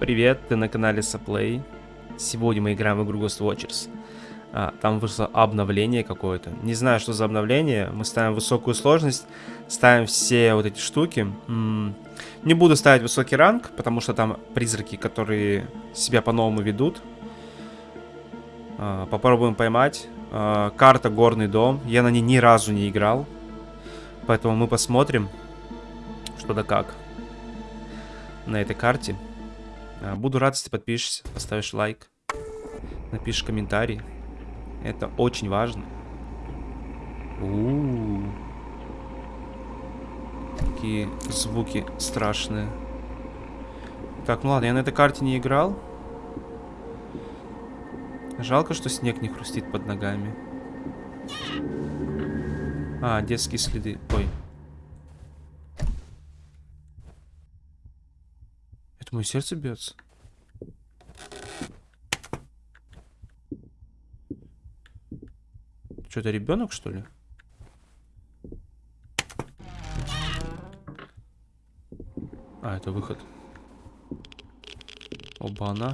Привет, ты на канале Саплей. Сегодня мы играем в игру Ghost Watchers. А, там вышло обновление какое-то. Не знаю, что за обновление. Мы ставим высокую сложность, ставим все вот эти штуки. М -м не буду ставить высокий ранг, потому что там призраки, которые себя по-новому ведут. А, попробуем поймать. А, карта Горный дом. Я на ней ни разу не играл. Поэтому мы посмотрим, что да как на этой карте. А, буду рад, если подпишешься, поставишь лайк, напишешь комментарий. Это очень важно. У -у -у. Такие звуки страшные. Так, ну ладно, я на этой карте не играл. Жалко, что снег не хрустит под ногами. А, детские следы. Ой. Мое сердце бьется. Что, это ребенок, что ли? А, это выход. Оба-на.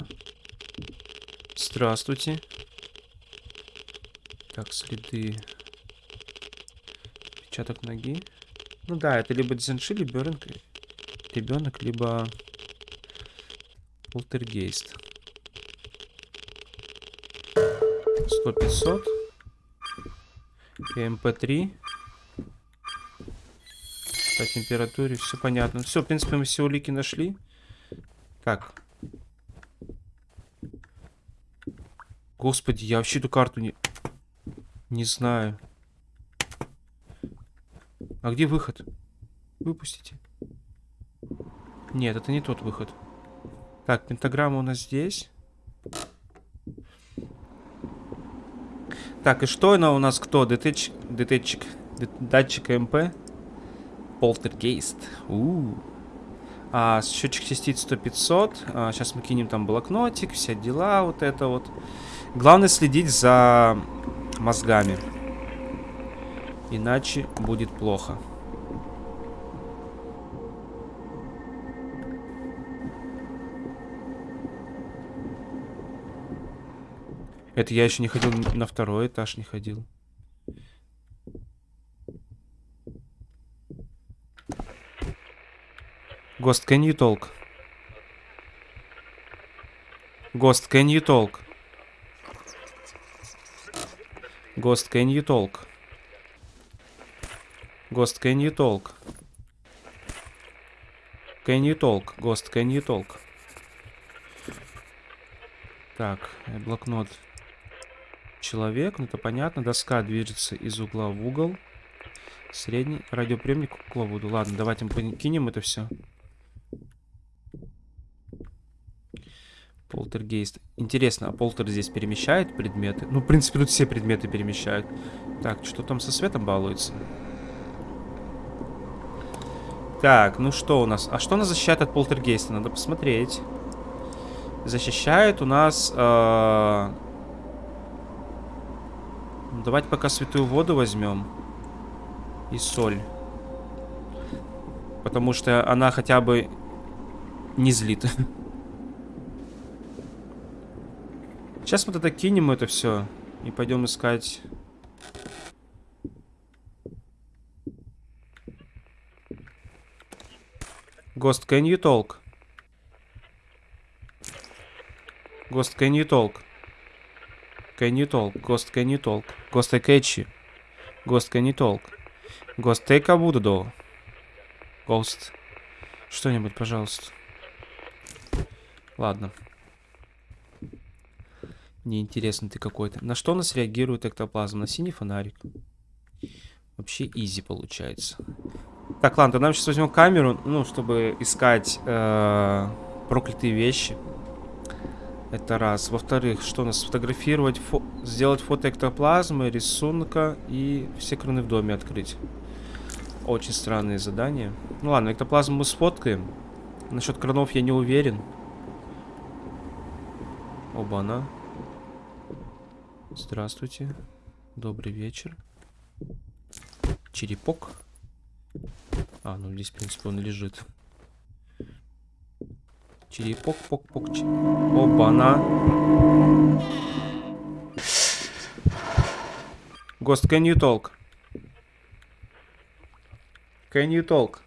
Здравствуйте. Так, следы. Отпечаток ноги. Ну да, это либо Дзенши, либо ребенок, либо Полтергейст. 100 500 МП3 по температуре все понятно. Все в принципе мы все улики нашли. Так. Господи я вообще эту карту не не знаю. А где выход? Выпустите. Нет это не тот выход так, пентаграмма у нас здесь. Так, и что она у нас кто? Детеч... Детечик. Датчик МП. Полтергейст. У, -у, -у. А, счетчик частиц 100-500. А, сейчас мы кинем там блокнотик, все дела, вот это вот. Главное следить за мозгами. Иначе будет плохо. Это я еще не ходил на второй этаж, не ходил. Ghost, can you talk? Ghost, can you talk? Ghost, can you talk? Ghost, can you talk? Can you talk? Ghost, can you talk? Так, блокнот человек, ну это понятно. Доска движется из угла в угол. Средний радиоприемник к угловоду. Ладно, давайте мы кинем это все. Полтергейст. Интересно, а полтер здесь перемещает предметы? Ну, в принципе, тут все предметы перемещают. Так, что там со светом балуется? Так, ну что у нас? А что нас защищает от полтергейста? Надо посмотреть. Защищает у нас... Э Давайте пока святую воду возьмем. И соль. Потому что она хотя бы не злит. Сейчас мы тогда кинем это все. И пойдем искать... Ghost, can you talk? Ghost, can you talk? Can you talk? Ghost, can you talk? Ghost, I catch you. Ghost, can you talk? Ghost, take a Buddha Ghost. Что-нибудь, пожалуйста. Ладно. Неинтересно ты какой-то. На что у нас реагирует эктоплазм? На синий фонарик. Вообще изи получается. Так, ладно, нам сейчас возьмем камеру, ну, чтобы искать э -э, проклятые вещи. Это раз. Во-вторых, что у нас? Сфотографировать, фо сделать фото эктоплазмы, рисунка и все краны в доме открыть. Очень странные задания. Ну ладно, эктоплазму мы сфоткаем. Насчет кранов я не уверен. Оба-на. Здравствуйте. Добрый вечер. Черепок. А, ну здесь, в принципе, он лежит. Чили-пок-пок-пок. Оба-на. Ghost, can you talk? Can you talk?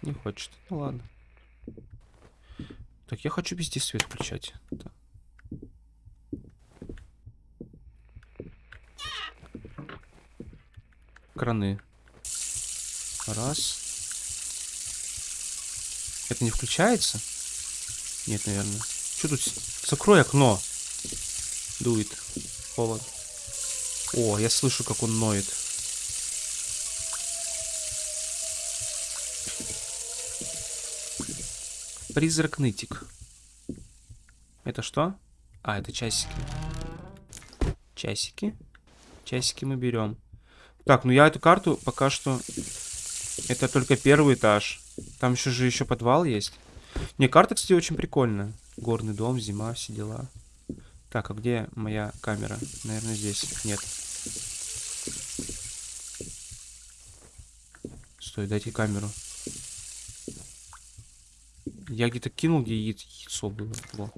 Не хочет. Ну ладно. Так, я хочу везде свет включать. Так. Краны. Раз. Это не включается? Нет, наверное. Что тут? Закрой окно. Дует. Холод. О, я слышу, как он ноет. Призрак нытик. Это что? А, это часики. Часики. Часики мы берем. Так, ну я эту карту пока что... Это только первый этаж. Там еще же еще подвал есть. Не, карта, кстати, очень прикольная. Горный дом, зима, все дела. Так, а где моя камера? Наверное, здесь. Нет. Стой, дайте камеру. Я где-то кинул, где яйцо было. Во.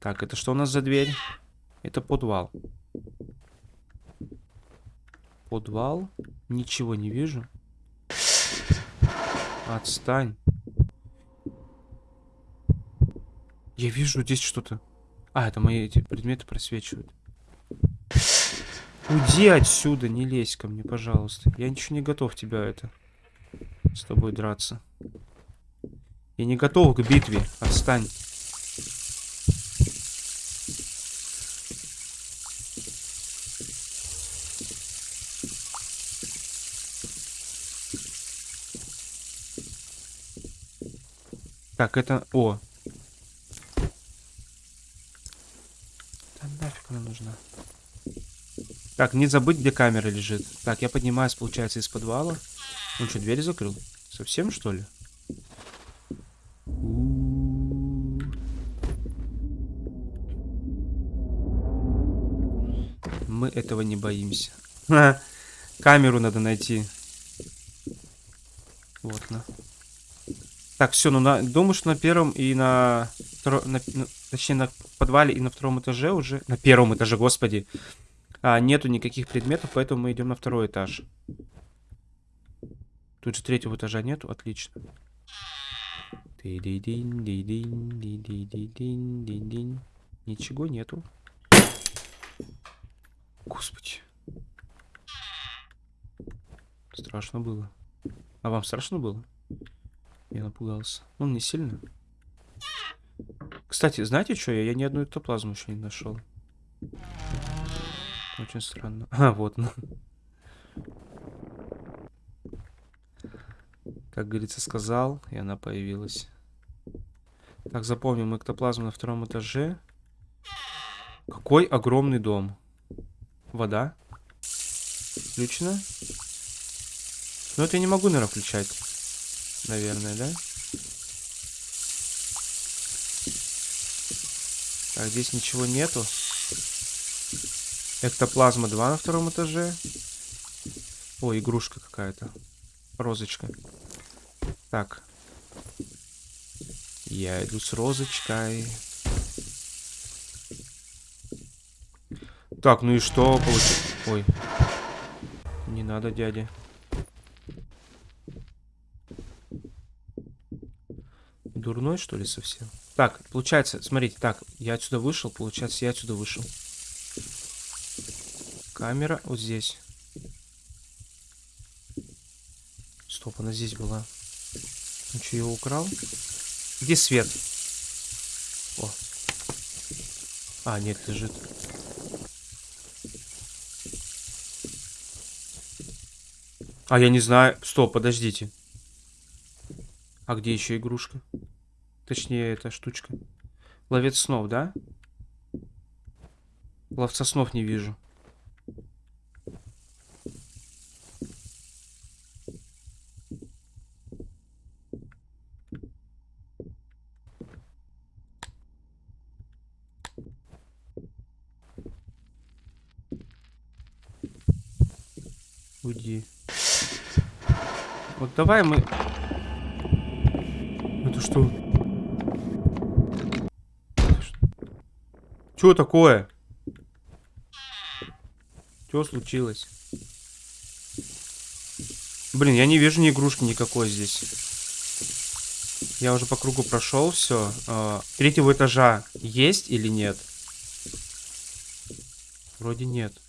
Так, это что у нас за дверь? Это подвал. Подвал. Ничего не вижу. Отстань. Я вижу здесь что-то. А, это мои эти предметы просвечивают. Уйди отсюда, не лезь ко мне, пожалуйста. Я ничего не готов тебя это... С тобой драться. Я не готов к битве. Отстань. Так, это... О. Да нафиг она нужна. Так, не забыть, где камера лежит. Так, я поднимаюсь, получается, из подвала. Он что, дверь закрыл? Совсем, что ли? Мы этого не боимся. Камеру надо найти. Вот, на. Так, все, ну на, думаю, что на первом и на, второ, на, на точнее на подвале и на втором этаже уже, на первом этаже, господи, а, нету никаких предметов, поэтому мы идем на второй этаж. Тут же третьего этажа нету, отлично. Ничего нету. Господи. Страшно было. А вам страшно было? Я напугался. Ну, не сильно. Кстати, знаете что? Я, я ни одну эктоплазму еще не нашел. Очень странно. А, вот. Ну. Как говорится, сказал, и она появилась. Так, запомним, эктоплазма на втором этаже. Какой огромный дом. Вода. Включено. Но это я не могу, наверное, включать. Наверное, да? Так, здесь ничего нету. Эктоплазма 2 на втором этаже. О, игрушка какая-то. Розочка. Так. Я иду с розочкой. Так, ну и что получилось? Ой. Не надо, дядя. Дурной, что ли, совсем? Так, получается, смотрите, так, я отсюда вышел, получается, я отсюда вышел. Камера вот здесь. Стоп, она здесь была. Он что, его украл? Где свет? О. А, нет, лежит. А, я не знаю. Стоп, подождите. А где еще игрушка? Точнее, эта штучка. Ловец снов, да? Ловца снов не вижу. Уйди. Вот давай мы Это что? Что такое? Что случилось? Блин, я не вижу ни игрушки никакой здесь. Я уже по кругу прошел, все. А, третьего этажа есть или нет? Вроде нет.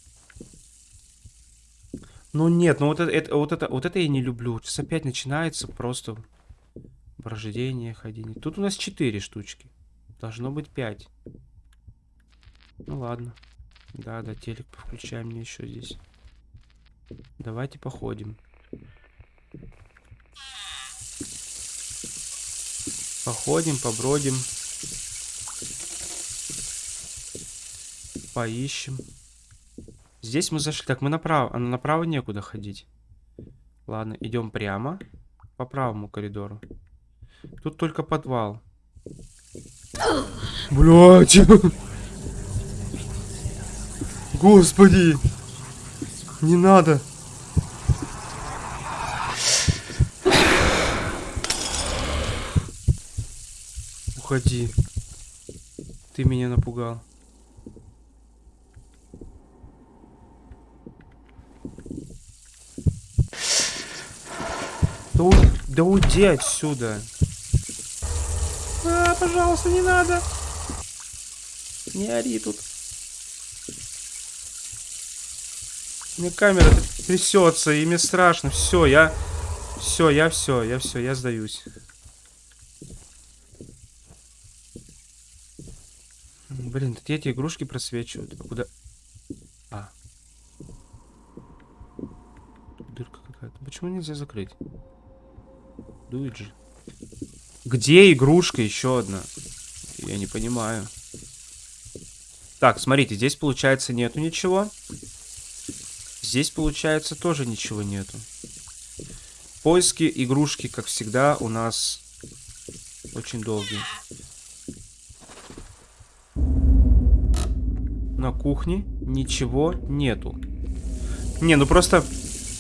Ну нет, ну вот это, это, вот это, вот это я не люблю. Сейчас опять начинается просто брождение, ходение. Тут у нас четыре штучки. Должно быть пять. Ну ладно. Да, да, телек включаем мне еще здесь. Давайте походим. Походим, побродим. Поищем. Здесь мы зашли. Так, мы направо. А направо некуда ходить. Ладно, идем прямо. По правому коридору. Тут только подвал. Блять! Господи! Не надо! Уходи. Ты меня напугал. Да, у... да уйди отсюда. А, пожалуйста, не надо. Не ори тут. Мне камера трясется, и мне страшно. Все, я... Все, я все, я все, я сдаюсь. Блин, тут эти игрушки просвечивают. Куда? А. Дырка какая-то. Почему нельзя закрыть? Дует же. Где игрушка еще одна? Я не понимаю. Так, смотрите, здесь получается нету ничего. Здесь, получается, тоже ничего нету. Поиски игрушки, как всегда, у нас очень долгие. На кухне ничего нету. Не, ну просто...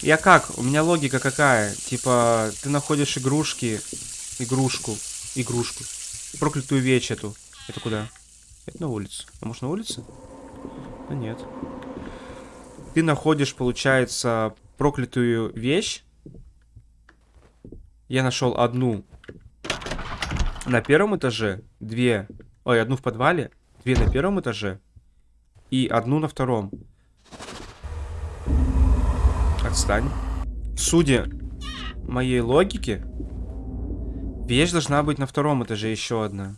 Я как? У меня логика какая? Типа, ты находишь игрушки... Игрушку. Игрушку. Проклятую вещь эту. Это куда? Это на улицу. А может на улице? Да нет ты находишь, получается, проклятую вещь. Я нашел одну на первом этаже, две, ой, одну в подвале, две на первом этаже и одну на втором. Отстань. Судя моей логике, вещь должна быть на втором этаже еще одна.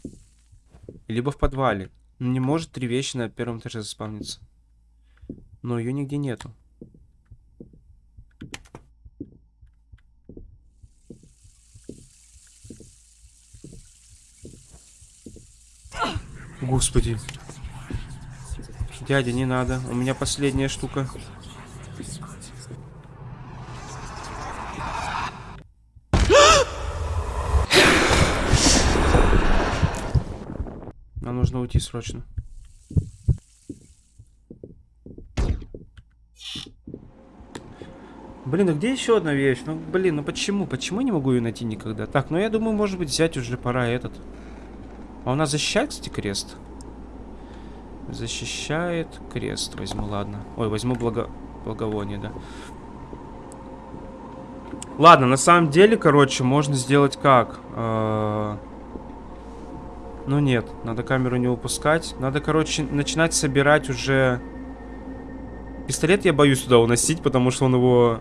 Либо в подвале. Не может три вещи на первом этаже заспавниться. Но ее нигде нету. Господи. Дядя, не надо. У меня последняя штука. Нам нужно уйти срочно. Блин, а где еще одна вещь? Ну, блин, ну почему? Почему я не могу ее найти никогда? Так, ну я думаю, может быть, взять уже пора этот. А у нас защищает, кстати, крест? Защищает крест. Возьму, ладно. Ой, возьму благо... благовоние, да. Ладно, на самом деле, короче, можно сделать как? Э -э ну нет, надо камеру не упускать. Надо, короче, начинать собирать уже... Пистолет я боюсь туда уносить, потому что он его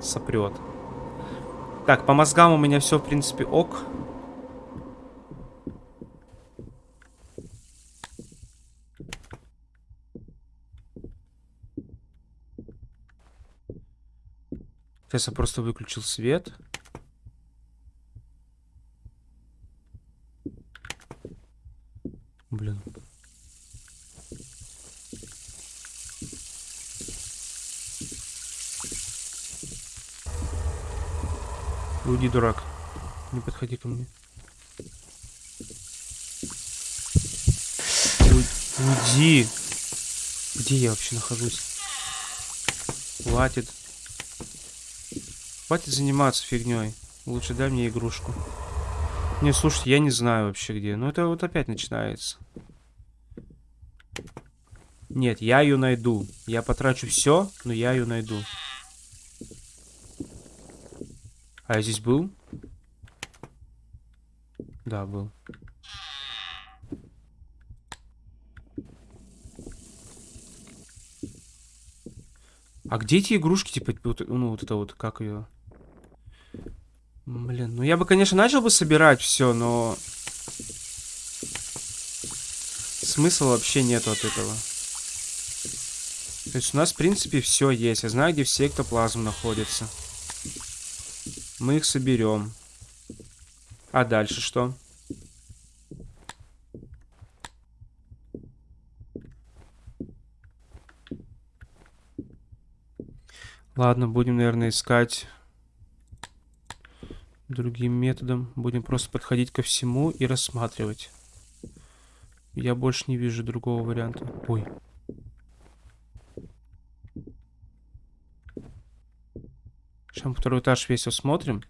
сопрет. Так, по мозгам у меня все, в принципе, ок. Сейчас я просто выключил свет. Блин. Уйди, дурак. Не подходи ко мне. Уйди. Где я вообще нахожусь? Хватит. Хватит заниматься фигней. Лучше дай мне игрушку. Не, слушайте, я не знаю вообще где. Ну, это вот опять начинается. Нет, я ее найду. Я потрачу все, но я ее найду. А я здесь был? Да, был. А где эти игрушки, типа, вот, ну, вот это вот, как ее? Блин, ну я бы, конечно, начал бы собирать все, но... Смысла вообще нету от этого. То есть у нас, в принципе, все есть. Я знаю, где все эктоплазм находится. Мы их соберем. А дальше что? Ладно, будем, наверное, искать другим методом. Будем просто подходить ко всему и рассматривать. Я больше не вижу другого варианта. Ой. Мы второй этаж весь осмотрим.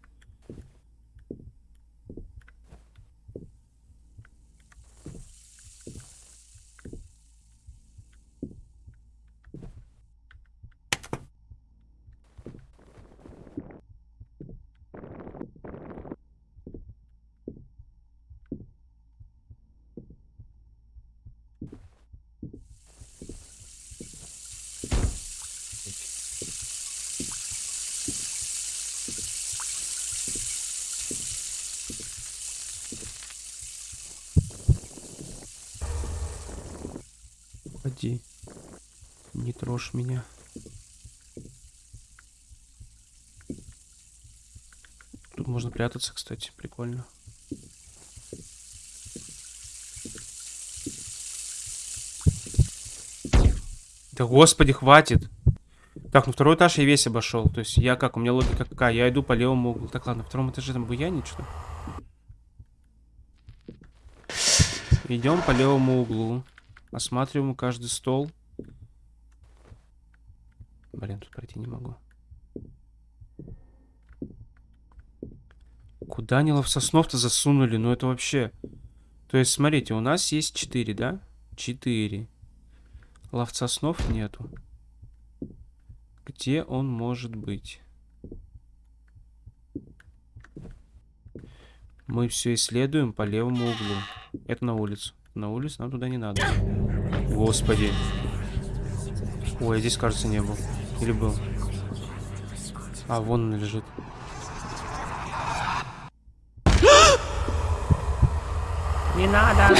Уходи. Не трожь меня. Тут можно прятаться, кстати, прикольно. Да господи, хватит. Так, ну второй этаж я весь обошел. То есть я как, у меня логика какая? Я иду по левому углу. Так, ладно, на втором этаже там буянить что Идем по левому углу. Осматриваем каждый стол. Блин, тут пройти не могу. Куда они ловсоснов-то засунули? Ну это вообще... То есть, смотрите, у нас есть 4, да? 4. Ловца снов нету. Где он может быть? Мы все исследуем по левому углу. Это на улицу. На улицу нам туда не надо. Господи. Ой, здесь, кажется, не был. Или был? А, вон он лежит. Не надо!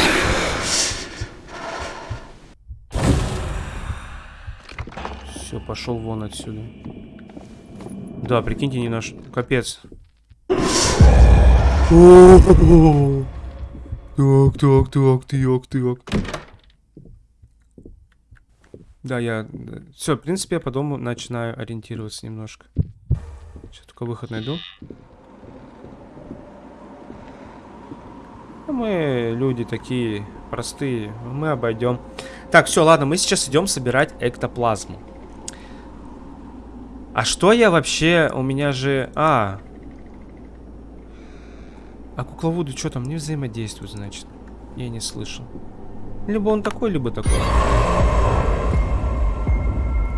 Все, пошел вон отсюда. Да, прикиньте, не наш... Капец. Так, так, так, так, так. Да, я... Все, в принципе, я по дому начинаю ориентироваться немножко. Сейчас только выход найду. Ну, мы люди такие простые, мы обойдем. Так, все, ладно, мы сейчас идем собирать эктоплазму. А что я вообще... У меня же... А, а кукловоды что там не взаимодействуют, значит? Я не слышал. Либо он такой, либо такой.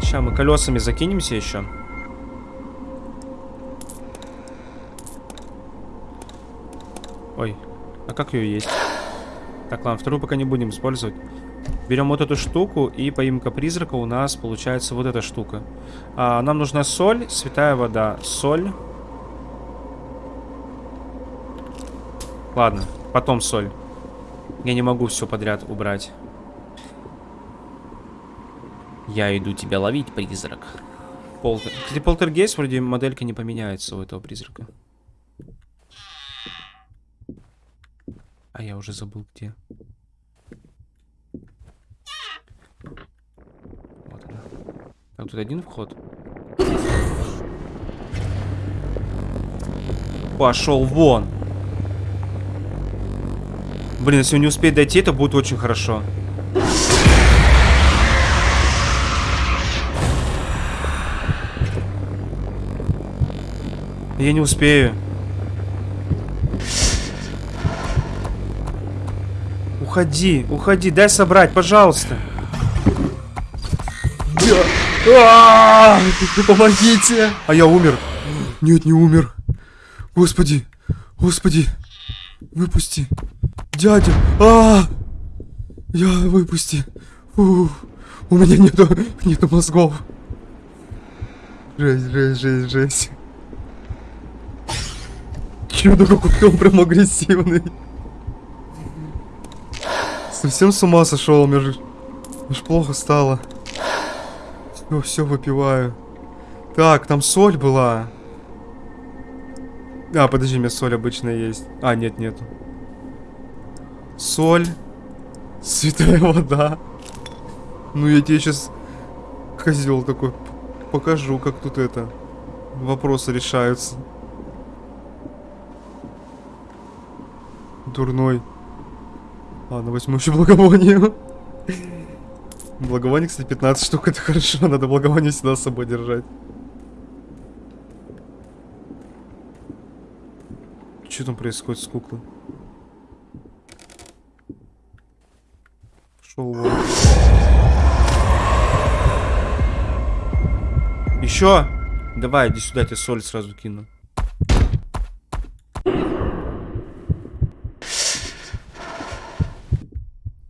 Сейчас мы колесами закинемся еще. Ой, а как ее есть? Так, ладно, вторую пока не будем использовать. Берем вот эту штуку, и поимка призрака у нас получается вот эта штука. А, нам нужна соль, святая вода. Соль. Ладно, потом соль. Я не могу все подряд убрать. Я иду тебя ловить, призрак. Полтер... Кстати, полтергейст вроде моделька не поменяется у этого призрака. А я уже забыл где. Вот она. Так, тут один вход. Пошел вон. Блин, если он не успеет дойти, это будет очень хорошо. Я не успею. уходи, уходи, дай собрать, пожалуйста. А, помогите! А я умер. Нет, не умер. Господи, господи, выпусти. Дядя, а, я выпусти. Фу, у меня нету, нету мозгов. Жесть, жесть, жесть, жесть. Чудо, какой он прям агрессивный. Совсем с ума сошел, мне же, мне плохо стало. Все, все выпиваю. Так, там соль была. А, подожди, у меня соль обычная есть. А, нет, нету. Соль. Святая вода. Ну, я тебе сейчас, козел такой, покажу, как тут это, вопросы решаются. Дурной. Ладно, возьму еще благовоние. Благовоние, кстати, 15 штук, это хорошо. Надо благовоние всегда с собой держать. Что там происходит с куклой? Пошел вон. Еще? Давай, иди сюда, я тебе соль сразу кину.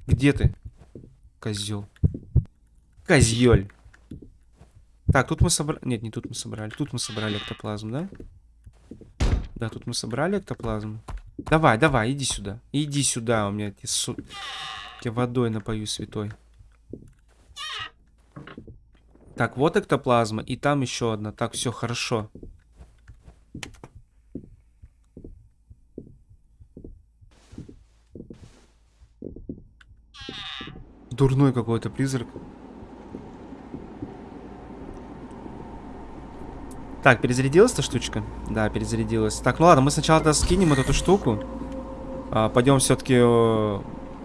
Где ты? Козел. Козель. Так, тут мы собрали... Нет, не тут мы собрали. Тут мы собрали эктоплазм, да? Да, тут мы собрали эктоплазм. Давай, давай, иди сюда. Иди сюда, у меня эти су... Я водой напою святой. Так, вот эктоплазма, и там еще одна. Так, все хорошо. Дурной какой-то призрак. Так, перезарядилась эта штучка? Да, перезарядилась. Так, ну ладно, мы сначала скинем эту штуку. А, пойдем все-таки...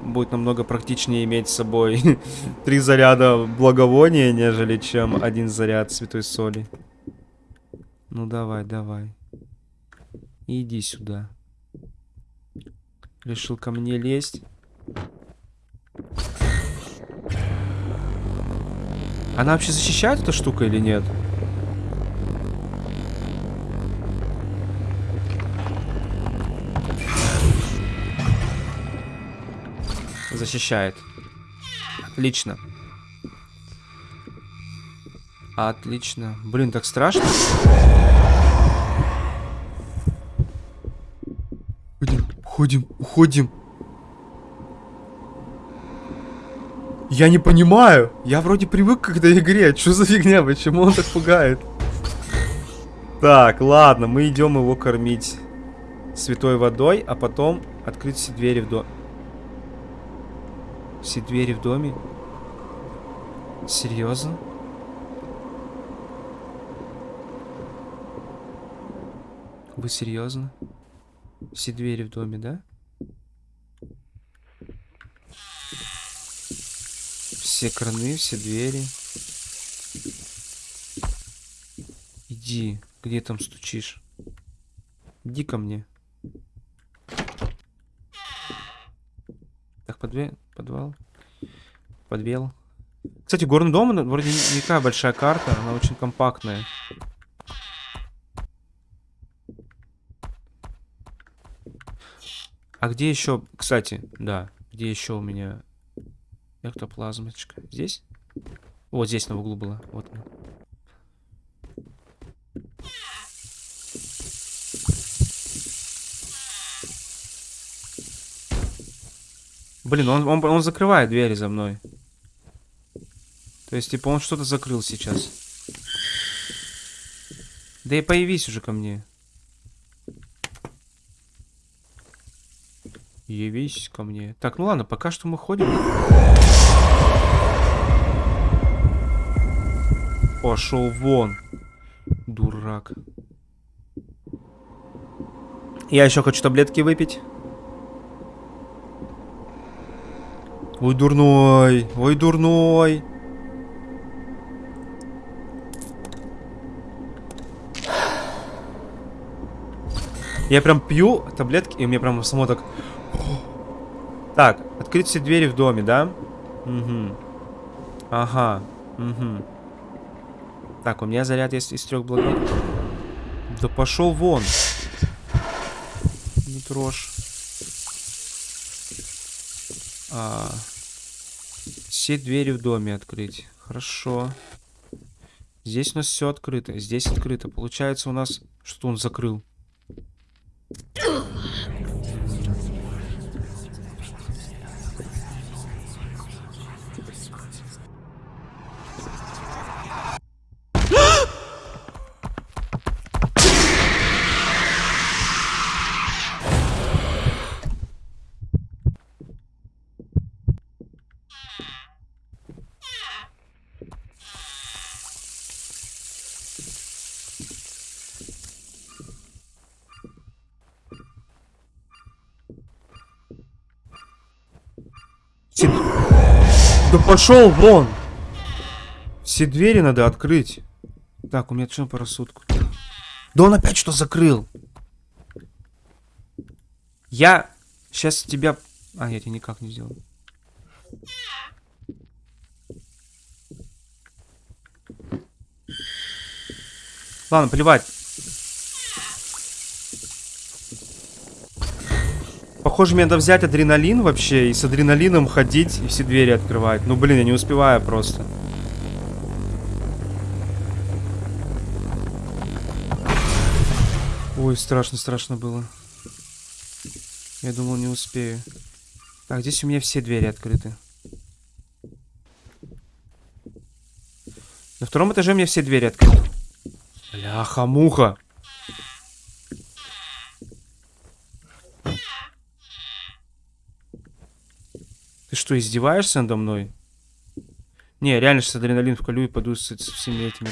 Будет намного практичнее иметь с собой три заряда благовония, нежели чем один заряд святой соли. Ну давай, давай. Иди сюда. Решил ко мне лезть. Она вообще защищает эта штука или нет? Защищает. Отлично. Отлично. Блин, так страшно. Уходим, уходим, уходим. Я не понимаю. Я вроде привык к этой игре. Что за фигня? Почему он так пугает? Так, ладно, мы идем его кормить святой водой, а потом открыть все двери в дом. Все двери в доме? Серьезно? Вы серьезно? Все двери в доме, да? Все краны, все двери. Иди, где там стучишь? Иди ко мне. Так, подве... подвал. Подвел. Кстати, горный дом, вроде не такая большая карта, она очень компактная. А где еще, кстати, да, где еще у меня Эктоплазмочка. Здесь? Вот здесь на углу была. Вот Блин, он, он, он закрывает двери за мной. То есть, типа, он что-то закрыл сейчас. Да и появись уже ко мне. Явись ко мне. Так, ну ладно, пока что мы ходим. Пошел вон. Дурак. Я еще хочу таблетки выпить. Ой, дурной. Ой, дурной. Я прям пью таблетки, и мне прям само так... Так, открыть все двери в доме, да? Угу. Ага. Угу. Так, у меня заряд есть из трех благов. Да пошел вон. Не трожь. А, все двери в доме открыть. Хорошо. Здесь у нас все открыто. Здесь открыто. Получается у нас... Что он закрыл? Да пошел вон! Все двери надо открыть. Так, у меня что по рассудку? Да он опять что закрыл? Я сейчас тебя... А, я тебе никак не сделаю. Ладно, плевать. Похоже, мне надо взять адреналин вообще и с адреналином ходить и все двери открывать. Ну, блин, я не успеваю просто. Ой, страшно, страшно было. Я думал, не успею. Так, здесь у меня все двери открыты. На втором этаже у меня все двери открыты. Бляха-муха. Ты что, издеваешься надо мной? Не, реально сейчас адреналин вколю и пойду с, с всеми этими.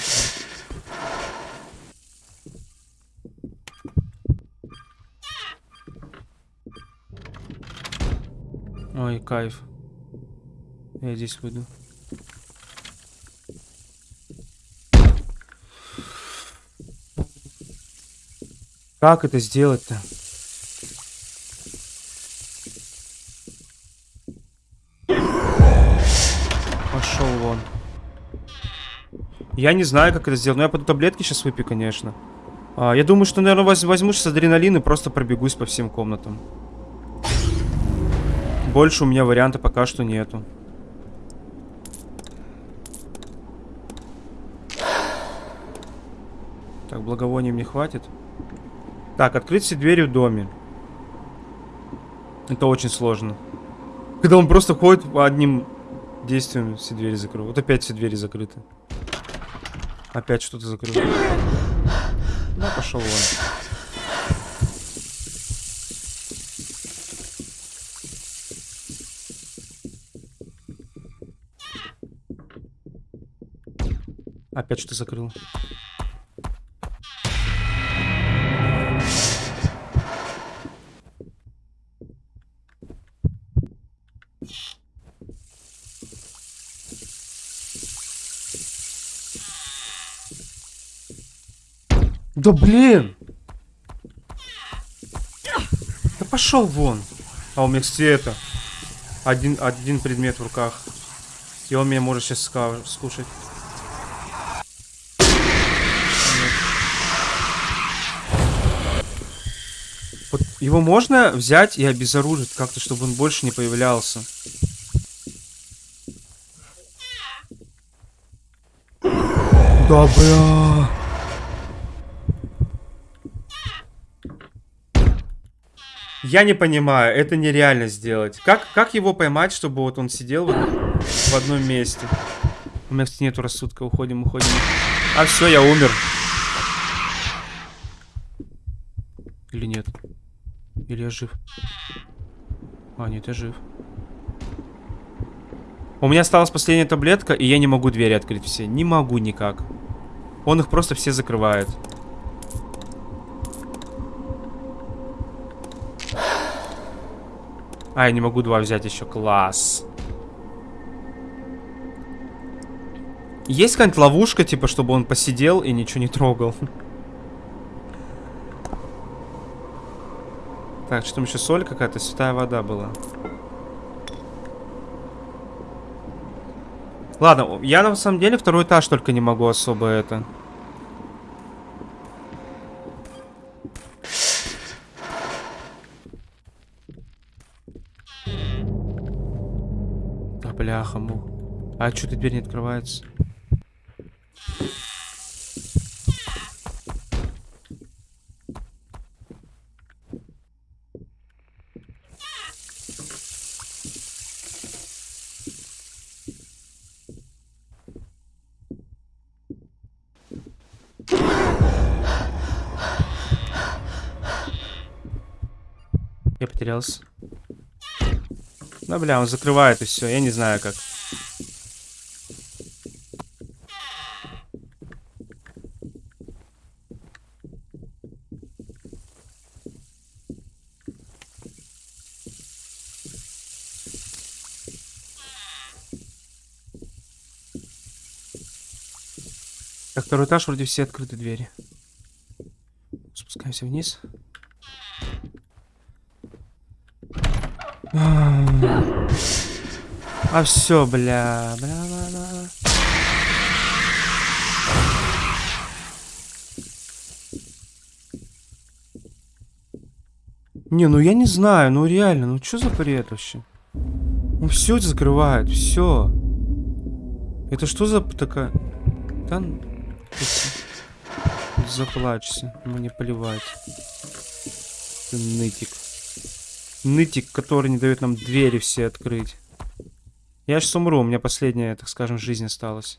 Ой, кайф. Я здесь выйду. Как это сделать-то? Я не знаю, как это сделать. Но я пойду таблетки сейчас выпью, конечно. А, я думаю, что, наверное, воз возьму сейчас адреналин и просто пробегусь по всем комнатам. Больше у меня варианта пока что нету. Так, благовоний мне хватит. Так, открыть все двери в доме. Это очень сложно. Когда он просто ходит одним действием все двери закрыл. Вот опять все двери закрыты. Опять что-то закрыл. Да, пошел вон. Опять что закрыл. Да блин! Да пошел вон. А у меня, кстати, это... Один, один предмет в руках. И он меня может сейчас скушать. Вот его можно взять и обезоружить как-то, чтобы он больше не появлялся. Да бля. Я не понимаю, это нереально сделать. Как, как его поймать, чтобы вот он сидел вот в одном месте? У меня, кстати, нету рассудка. Уходим, уходим. А, все, я умер. Или нет? Или я жив? А, нет, я жив. У меня осталась последняя таблетка, и я не могу двери открыть все. Не могу никак. Он их просто все закрывает. А, я не могу два взять еще. Класс. Есть какая-нибудь ловушка, типа, чтобы он посидел и ничего не трогал? Так, что там еще соль какая-то? Святая вода была. Ладно, я на самом деле второй этаж только не могу особо это... бляха, мух. А что-то дверь не открывается? Я потерялся. Да, бля, он закрывает и все. Я не знаю как. Так, второй этаж, вроде все открыты двери. Спускаемся вниз. А все, бля, бля, бля, бля. Не, ну я не знаю, ну реально, ну что за бред вообще? Ну все закрывает, все. Это что за такая... Да... Заплачься, мне поливать. Ты нытик. Нытик, который не дает нам двери все открыть. Я сейчас умру, у меня последняя, так скажем, жизнь осталась.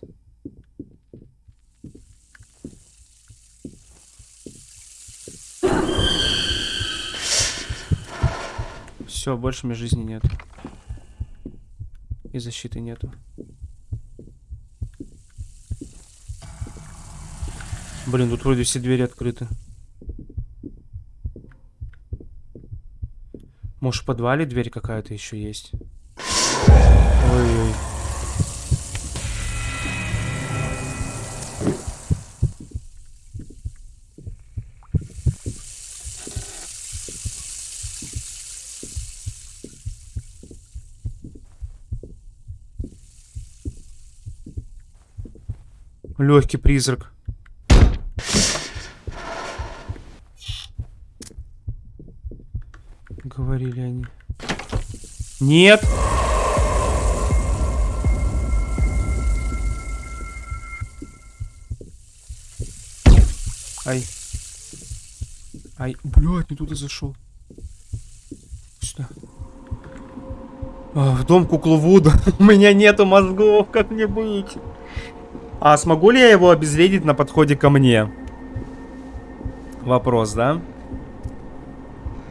Все, больше у меня жизни нет. И защиты нету. Блин, тут вроде все двери открыты. Может, в подвале дверь какая-то еще есть? Ой-ой. Легкий призрак. Нет. Ай. Ай, блядь, не туда зашел. Сюда. А, в дом куклу. У меня нету мозгов, как мне быть? А смогу ли я его обезвредить на подходе ко мне? Вопрос, да?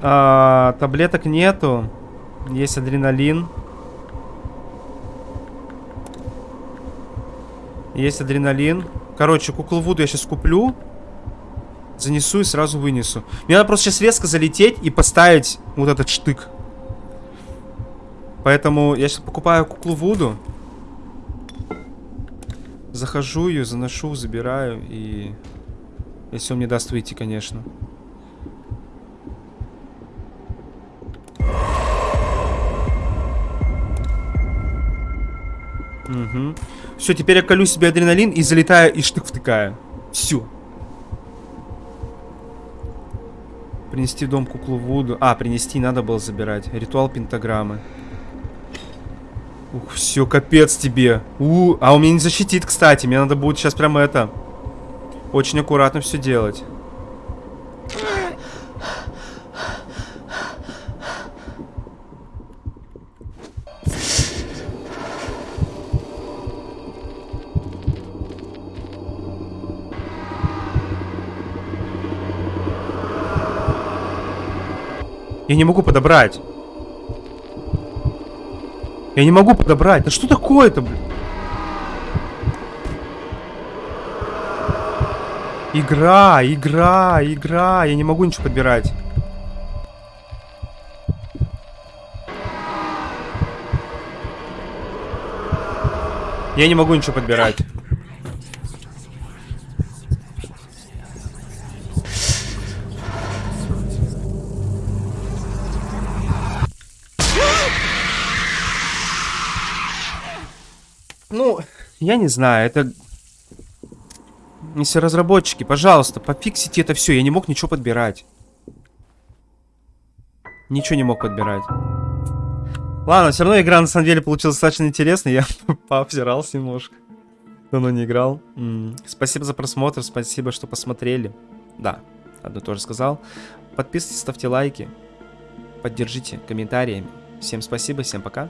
А, таблеток нету. Есть адреналин. Есть адреналин. Короче, куклу Вуду я сейчас куплю. Занесу и сразу вынесу. Мне надо просто сейчас резко залететь и поставить вот этот штык. Поэтому я сейчас покупаю куклу Вуду. Захожу ее, заношу, забираю и... Если он мне даст выйти, конечно. Угу. Все, теперь я колю себе адреналин и залетаю и штык втыкаю. Все. Принести в дом куклу Вуду. А, принести надо было забирать. Ритуал пентаграммы. Ух, все, капец тебе. У, а он меня не защитит, кстати. Мне надо будет сейчас прямо это... Очень аккуратно все делать. Я не могу подобрать. Я не могу подобрать. Да что такое-то, блин? Игра, игра, игра. Я не могу ничего подбирать. Я не могу ничего подбирать. Я не знаю, это... Если разработчики, пожалуйста, пофиксите это все. Я не мог ничего подбирать. Ничего не мог подбирать. Ладно, все равно игра на самом деле получилась достаточно интересной. Я пообзирался немножко. Давно не играл. М -м. Спасибо за просмотр, спасибо, что посмотрели. Да, одно тоже сказал. Подписывайтесь, ставьте лайки. Поддержите комментариями. Всем спасибо, всем пока.